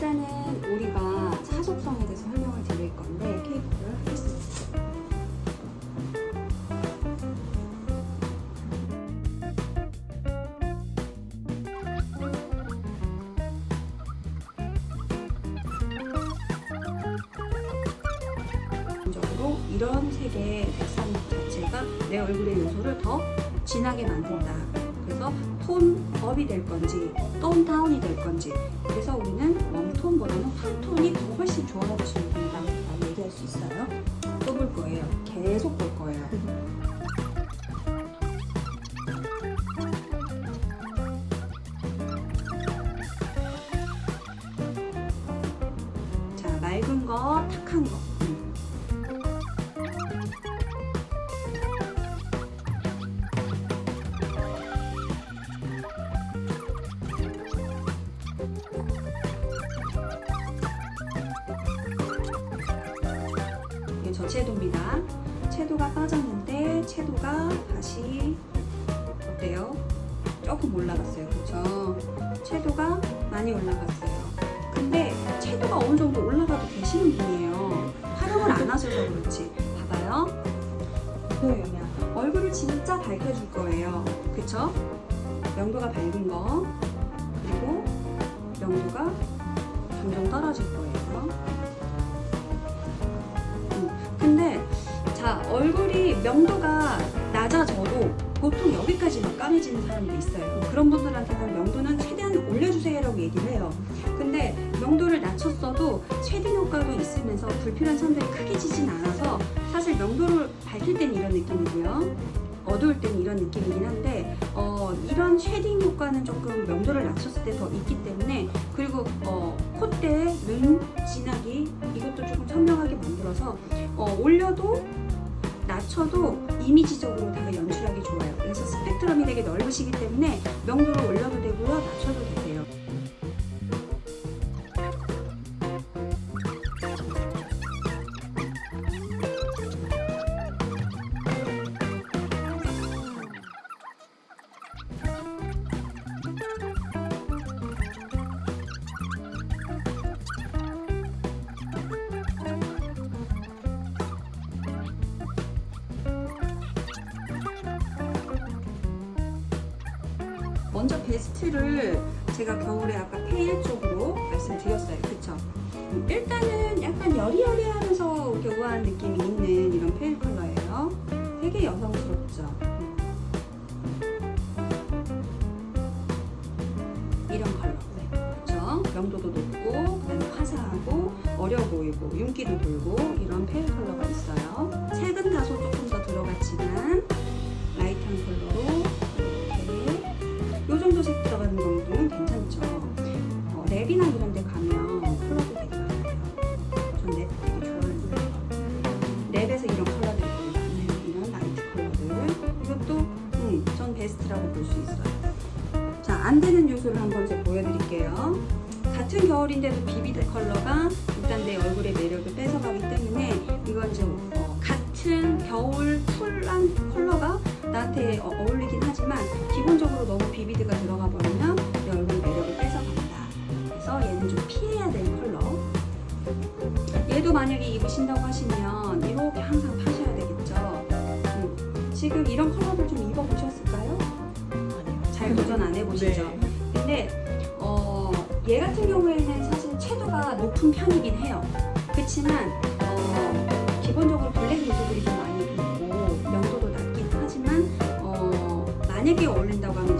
일단은 우리가 자속성에 대해서 설명을 드릴 건데 케이크를 하겠습니다. 기본적으로 이런 색의 색상 자체가 내 얼굴의 요소를 더 진하게 만든다 그래서 톤 업이 될 건지 톤 다운이 될 건지 그래서 우리는 웜톤보다는 쿨톤이 더 훨씬 좋아하시는 분이라고 얘기할 수 있어요. 또 볼 거예요. 계속 볼 거예요. 자, 맑은 거, 탁한 거. 저채도입니다. 채도가 빠졌는데 채도가 다시 어때요? 조금 올라갔어요. 그렇죠? 채도가 많이 올라갔어요. 근데 채도가 어느 정도 올라가도 되시는 분이에요. 활용을 안 하셔서 그렇지. 봐봐요. 보여요. 얼굴을 진짜 밝혀줄 거예요. 그쵸? 명도가 밝은 거 그리고 명도가 점점 떨어질 거예요. 자 얼굴이 명도가 낮아져도 보통 여기까지 막 까매지는 사람도 있어요. 그런 분들한테는 명도는 최대한 올려주세요 라고 얘기를 해요. 근데 명도를 낮췄어도 shading 효과도 있으면서 불필요한 선들이 크게 지진 않아서 사실 명도를 밝힐 때는 이런 느낌이고요. 어두울 때는 이런 느낌이긴 한데 어, 이런 shading 효과는 조금 명도를 낮췄을 때 더 있기 때문에 그리고 어, 콧대, 눈 진하기 이것도 조금 선명하게 만들어서 어, 올려도 낮춰도 이미지적으로 다 연출하기 좋아요. 그래서 스펙트럼이 되게 넓으시기 때문에 명도를 올려도 되고요, 낮춰도 먼저 베스트를 제가 겨울에 아까 pale 쪽으로 말씀드렸어요. 그쵸? 음, 일단은 약간 여리여리하면서 우아한 느낌이 있는 이런 pale 컬러예요. 되게 여성스럽죠? 음. 이런 컬러. 네. 그쵸? 명도도 높고, 그다음에 화사하고, 어려 보이고, 윤기도 돌고, 이런 pale 컬러가 있어요. 색은 다소 조금 더 들어갔지만, light한 컬러로 정도 색 들어가는 정도는 괜찮죠. 어, 랩이나 이런 데 가면 컬러도 되게 많아요. 전 랩 되게 좋아하는데 랩에서 이런 컬러들이 많아요. 이런 light 컬러들. 이것도 음, 전 베스트라고 볼 수 있어요. 자, 안 되는 요소를 한번 제가 보여드릴게요. 같은 겨울인데도 vivid 컬러가 일단 내 얼굴의 매력을 뺏어가기 때문에 이건 좀 어, 같은 겨울 쿨한 컬러가 나한테 어, 어울리긴 하지만 기본적으로 비비드가 들어가 버리면 내 얼굴 매력을 뺏어간다. 그래서 얘는 좀 피해야 될 컬러. 얘도 만약에 입으신다고 하시면 이렇게 항상 파셔야 되겠죠. 음. 지금 이런 컬러들 좀 입어보셨을까요? 잘 도전 안 해보시죠? 네. 근데 어, 얘 같은 경우에는 사실 채도가 높은 편이긴 해요. 그렇지만 어, 기본적으로 블랙 요소들이 좀 많이 있고 명도도 낮긴 하지만 어, 만약에 어울린다고 하면